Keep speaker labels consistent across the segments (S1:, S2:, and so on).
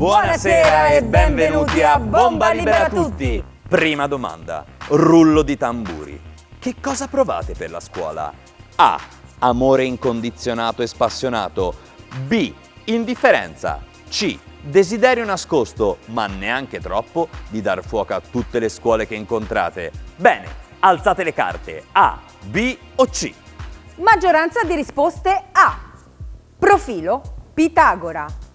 S1: Buonasera e benvenuti a Bomba Libera Tutti! Prima domanda, rullo di tamburi. Che cosa provate per la scuola? A. Amore incondizionato e spassionato. B. Indifferenza. C. Desiderio nascosto, ma neanche troppo, di dar fuoco a tutte le scuole che incontrate. Bene, alzate le carte. A, B o C?
S2: Maggioranza di risposte A. Profilo Pitagora.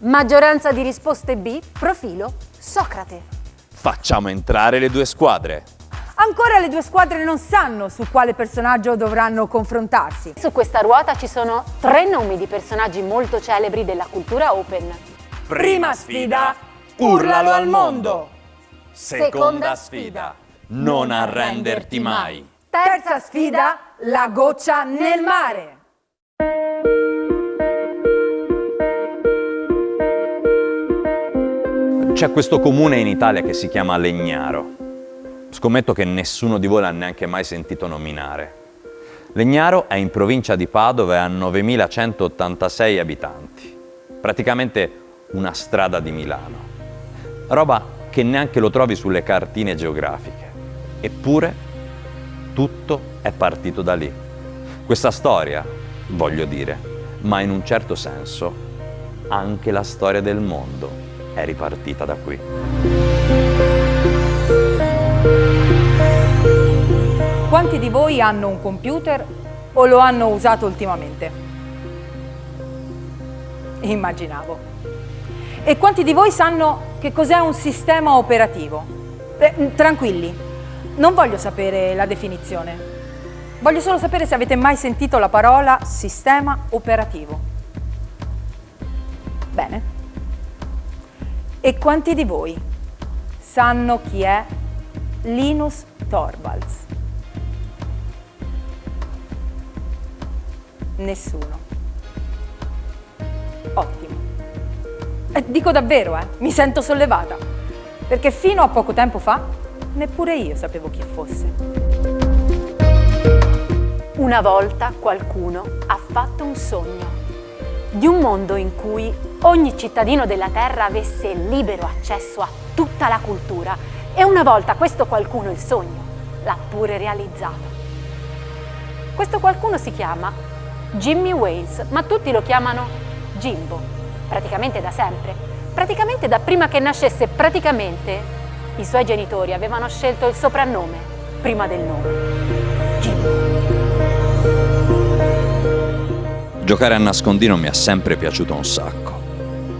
S3: Maggioranza di risposte B, profilo Socrate.
S1: Facciamo entrare le due squadre.
S2: Ancora le due squadre non sanno su quale personaggio dovranno confrontarsi.
S3: Su questa ruota ci sono tre nomi di personaggi molto celebri della cultura open.
S2: Prima sfida, urlalo al mondo.
S1: Seconda sfida, non arrenderti mai.
S2: Terza sfida, la goccia nel mare.
S1: C'è questo comune in Italia che si chiama Legnaro. Scommetto che nessuno di voi l'ha neanche mai sentito nominare. Legnaro è in provincia di Padova e ha 9.186 abitanti. Praticamente una strada di Milano. Roba che neanche lo trovi sulle cartine geografiche. Eppure tutto è partito da lì. Questa storia, voglio dire, ma in un certo senso anche la storia del mondo è ripartita da qui.
S2: Quanti di voi hanno un computer o lo hanno usato ultimamente? Immaginavo. E quanti di voi sanno che cos'è un sistema operativo? Eh, tranquilli, non voglio sapere la definizione. Voglio solo sapere se avete mai sentito la parola sistema operativo. Bene. E quanti di voi sanno chi è Linus Torvalds? Nessuno. Ottimo. E dico davvero, eh, mi sento sollevata, perché fino a poco tempo fa neppure io sapevo chi fosse.
S3: Una volta qualcuno ha fatto un sogno di un mondo in cui ogni cittadino della Terra avesse libero accesso a tutta la cultura e una volta questo qualcuno il sogno l'ha pure realizzato. Questo qualcuno si chiama Jimmy Wales, ma tutti lo chiamano Jimbo, praticamente da sempre, praticamente da prima che nascesse, praticamente i suoi genitori avevano scelto il soprannome prima del nome, Jimbo.
S1: Giocare a nascondino mi ha sempre piaciuto un sacco.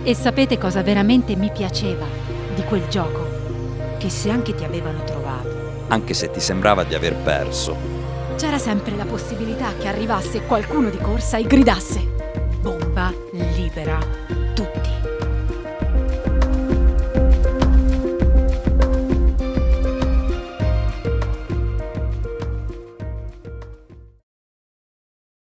S4: E sapete cosa veramente mi piaceva di quel gioco? Che se anche ti avevano trovato,
S1: Anche se ti sembrava di aver perso.
S4: c'era sempre la possibilità che arrivasse qualcuno di corsa e gridasse Bomba libera.